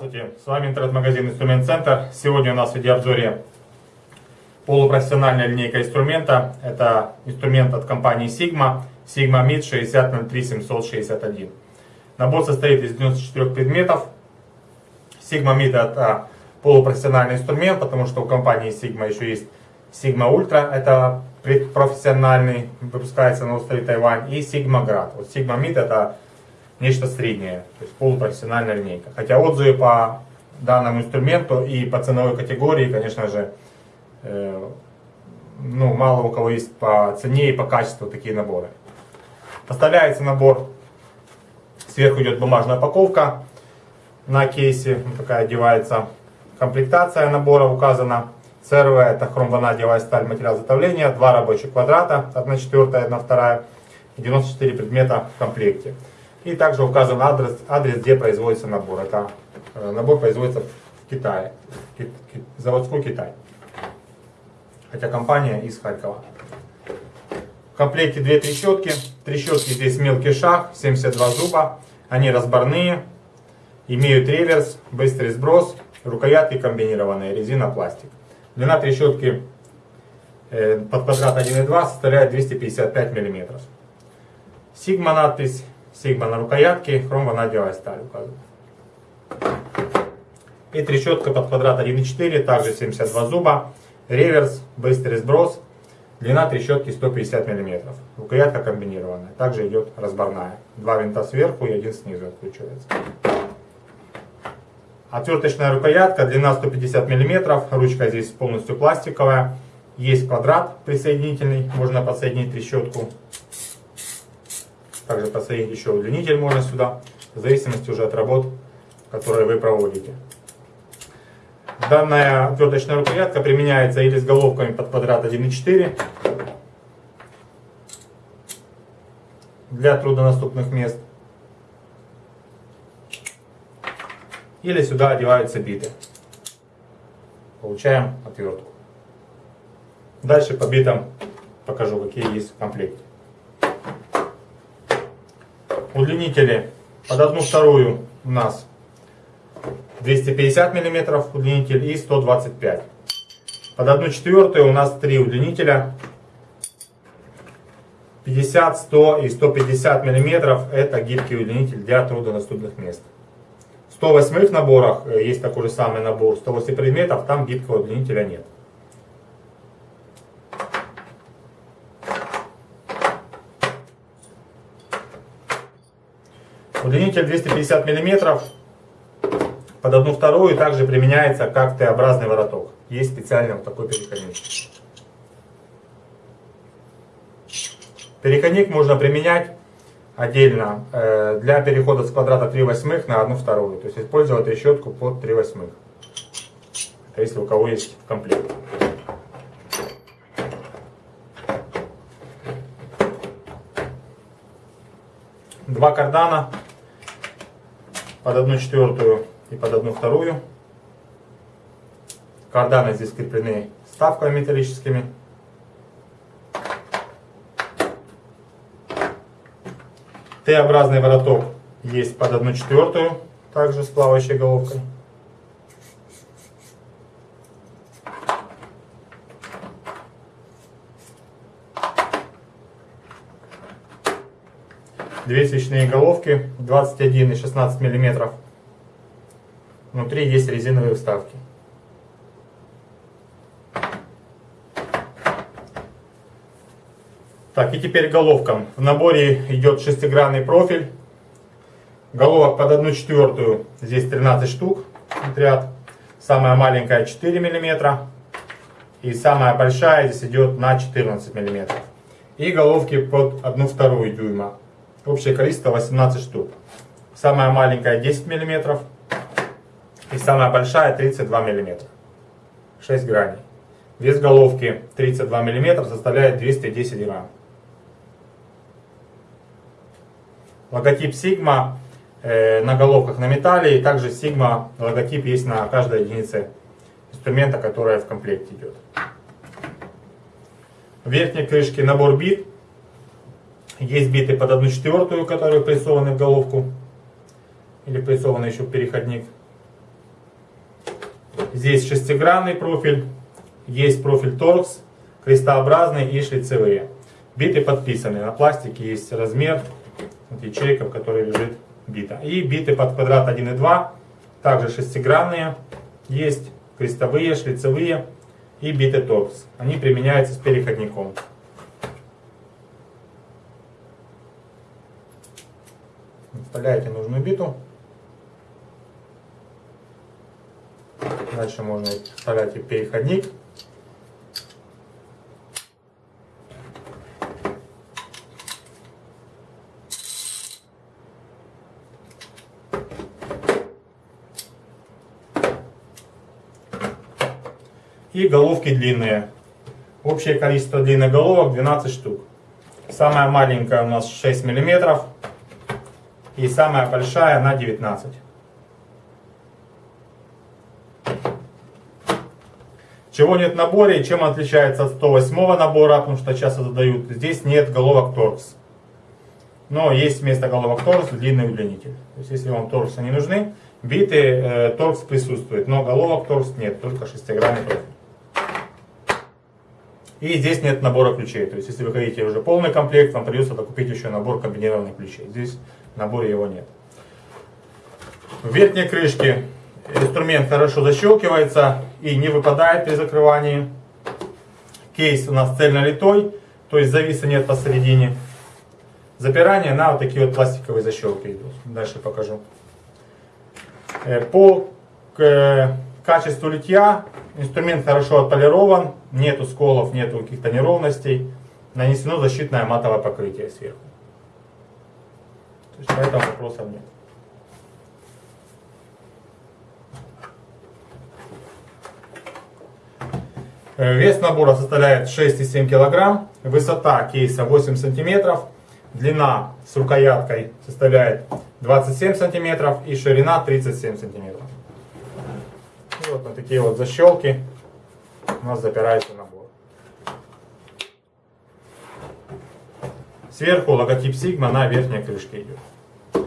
Здравствуйте, с вами интернет-магазин Инструмент Центр. Сегодня у нас в видеообзоре полупрофессиональная линейка инструмента. Это инструмент от компании Sigma, Sigma MID 6003761. Набор состоит из 94 предметов. Sigma MID это полупрофессиональный инструмент, потому что у компании Sigma еще есть Sigma Ultra, это профессиональный, выпускается на острове Тайвань, и Sigma Grad. Вот Sigma MID это нечто среднее, то есть полупрофессиональная линейка. Хотя отзывы по данному инструменту и по ценовой категории, конечно же, э, ну, мало у кого есть по цене и по качеству такие наборы. Поставляется набор, сверху идет бумажная упаковка на кейсе, вот такая одевается. Комплектация набора указана. ЦРВ это хромванадиевая сталь, материал изготовления, два рабочих квадрата, 1 четвертая, 1 вторая, 94 предмета в комплекте. И также указан адрес, адрес где производится набор. Это э, набор производится в Китае, заводской Китай. Хотя компания из Харькова. В комплекте две трещотки. Трещотки здесь мелкий шаг, 72 зуба. Они разборные, имеют реверс, быстрый сброс, рукоятки комбинированные, резина, пластик. Длина трещотки э, под квадрат 1,2 составляет 255 мм. Сигма надпись Сигма на рукоятке, хром ванадиевая сталь указана. И трещотка под квадрат 1,4, также 72 зуба. Реверс, быстрый сброс. Длина трещотки 150 мм. Рукоятка комбинированная. Также идет разборная. Два винта сверху и один снизу откручивается. Отверточная рукоятка, длина 150 мм. Ручка здесь полностью пластиковая. Есть квадрат присоединительный, можно подсоединить трещотку. Также подсоединить еще удлинитель можно сюда, в зависимости уже от работ, которые вы проводите. Данная отверточная рукоятка применяется или с головками под квадрат 1,4 для труднодоступных мест, или сюда одеваются биты. Получаем отвертку. Дальше по битам покажу, какие есть в комплекте. Удлинители под одну вторую у нас 250 мм удлинитель и 125 под одну четвертую у нас три удлинителя 50, 100 и 150 мм это гибкий удлинитель для труднодоступных мест. В 108 наборах э, есть такой же самый набор 108 предметов, там гибкого удлинителя нет. Удлинитель 250 мм под одну вторую также применяется как Т-образный вороток. Есть специальный вот такой переходник. Переходник можно применять отдельно э, для перехода с квадрата 3 восьмых на 1 вторую. То есть использовать решетку под 3 восьмых. Это если у кого есть в комплекте. Два кардана под одну четвертую и под одну вторую. Карданы здесь скреплены ставками металлическими. Т-образный вороток есть под одну четвертую, также с плавающей головкой. Две свечные головки 21 и 16 миллиметров. Внутри есть резиновые вставки. Так, и теперь головкам. В наборе идет шестигранный профиль. Головок под одну четвертую. Здесь 13 штук. Ряд. Самая маленькая 4 миллиметра. И самая большая здесь идет на 14 миллиметров. И головки под одну вторую дюйма. Общее количество 18 штук. Самая маленькая 10 мм. И самая большая 32 мм. 6 граней. Вес головки 32 мм составляет 210 грамм. Логотип Sigma э, на головках на металле. И также Sigma логотип есть на каждой единице инструмента, которая в комплекте идет. В верхней крышке набор бит есть биты под одну четвертую, которые прессованы в головку. Или прессованы еще переходник. Здесь шестигранный профиль, есть профиль торкс, крестообразный и шлицевые. Биты подписаны, на пластике есть размер, вот ячейка, в которой лежит бита. И биты под квадрат 1 и 2, также шестигранные, есть крестовые, шлицевые и биты торкс. Они применяются с переходником. Вставляете нужную биту. Дальше можно вставлять и переходник. И головки длинные. Общее количество длинных головок 12 штук. Самая маленькая у нас 6 миллиметров. И самая большая на 19. Чего нет в наборе и чем отличается от 108 набора, потому что часто задают. Здесь нет головок торкс. Но есть вместо головок торкс длинный удлинитель. То есть если вам торксы не нужны, биты э, торкс присутствует, но головок торкс нет, только шестигранный профиль. И здесь нет набора ключей. То есть, если вы хотите уже полный комплект, вам придется докупить еще набор комбинированных ключей. Здесь наборе его нет. В верхней крышке инструмент хорошо защелкивается и не выпадает при закрывании. Кейс у нас цельнолитой, то есть зависа нет посередине. Запирание на вот такие вот пластиковые защелки идут. Дальше покажу. Э, по качеству литья инструмент хорошо отполирован, нету сколов, нету каких-то неровностей. Нанесено защитное матовое покрытие сверху. Есть поэтому вопросов нет. Э, вес набора составляет 6,7 кг, высота кейса 8 см, длина с рукояткой составляет 27 см и ширина 37 см. И вот на такие вот защелки у нас запирается набор. Сверху логотип Sigma на верхней крышке идет.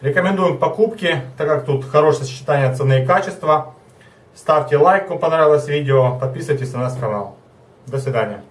Рекомендуем к покупке, так как тут хорошее сочетание цены и качества. Ставьте лайк, кому понравилось видео, подписывайтесь на наш канал. До свидания.